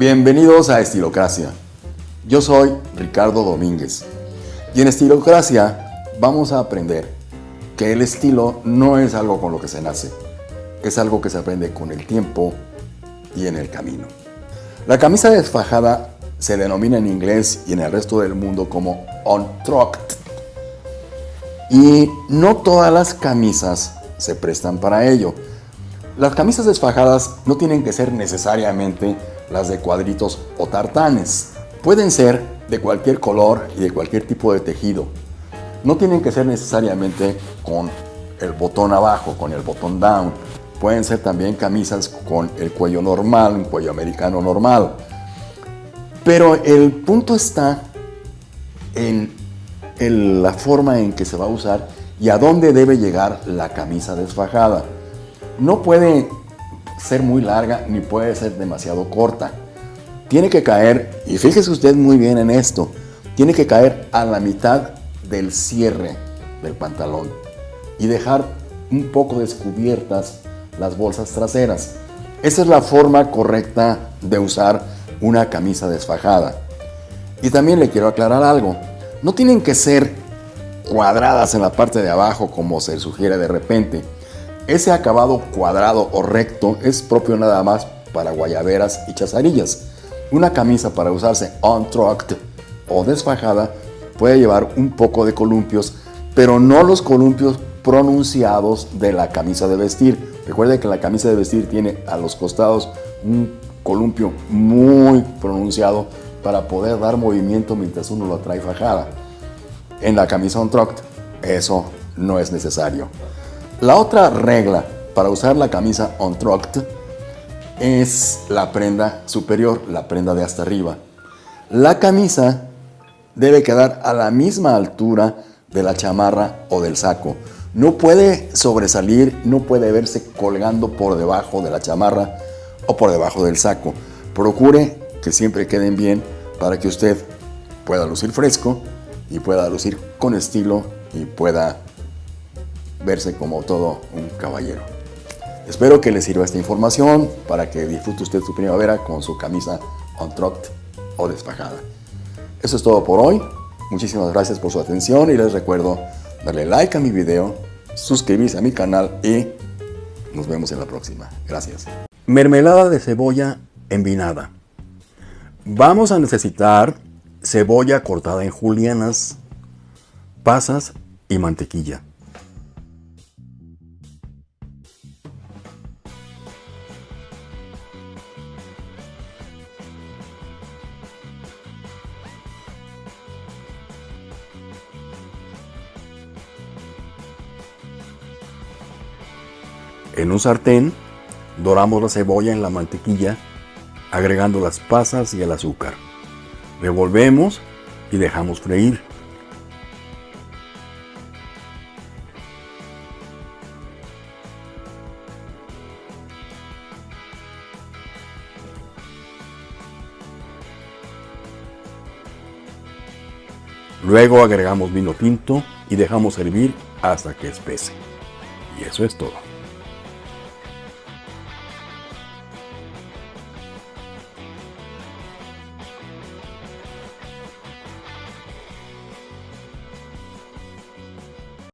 Bienvenidos a Estilocracia. Yo soy Ricardo Domínguez y en Estilocracia vamos a aprender que el estilo no es algo con lo que se nace, es algo que se aprende con el tiempo y en el camino. La camisa desfajada se denomina en inglés y en el resto del mundo como untucked y no todas las camisas se prestan para ello. Las camisas desfajadas no tienen que ser necesariamente las de cuadritos o tartanes. Pueden ser de cualquier color y de cualquier tipo de tejido. No tienen que ser necesariamente con el botón abajo, con el botón down. Pueden ser también camisas con el cuello normal, un cuello americano normal. Pero el punto está en, en la forma en que se va a usar y a dónde debe llegar la camisa desfajada. No puede ser muy larga ni puede ser demasiado corta. Tiene que caer, y fíjese usted muy bien en esto, tiene que caer a la mitad del cierre del pantalón y dejar un poco descubiertas las bolsas traseras. Esa es la forma correcta de usar una camisa desfajada. Y también le quiero aclarar algo, no tienen que ser cuadradas en la parte de abajo como se sugiere de repente. Ese acabado cuadrado o recto es propio nada más para guayaberas y chazarillas. Una camisa para usarse untucked o desfajada puede llevar un poco de columpios, pero no los columpios pronunciados de la camisa de vestir. Recuerde que la camisa de vestir tiene a los costados un columpio muy pronunciado para poder dar movimiento mientras uno lo trae fajada. En la camisa untucked eso no es necesario. La otra regla para usar la camisa untucked es la prenda superior, la prenda de hasta arriba. La camisa debe quedar a la misma altura de la chamarra o del saco. No puede sobresalir, no puede verse colgando por debajo de la chamarra o por debajo del saco. Procure que siempre queden bien para que usted pueda lucir fresco y pueda lucir con estilo y pueda verse como todo un caballero. Espero que le sirva esta información para que disfrute usted su primavera con su camisa untucked o desfajada. Eso es todo por hoy. Muchísimas gracias por su atención y les recuerdo darle like a mi video, suscribirse a mi canal y nos vemos en la próxima. Gracias. Mermelada de cebolla envinada. Vamos a necesitar cebolla cortada en julianas, pasas y mantequilla. En un sartén, doramos la cebolla en la mantequilla, agregando las pasas y el azúcar. Revolvemos y dejamos freír. Luego agregamos vino tinto y dejamos hervir hasta que espese. Y eso es todo.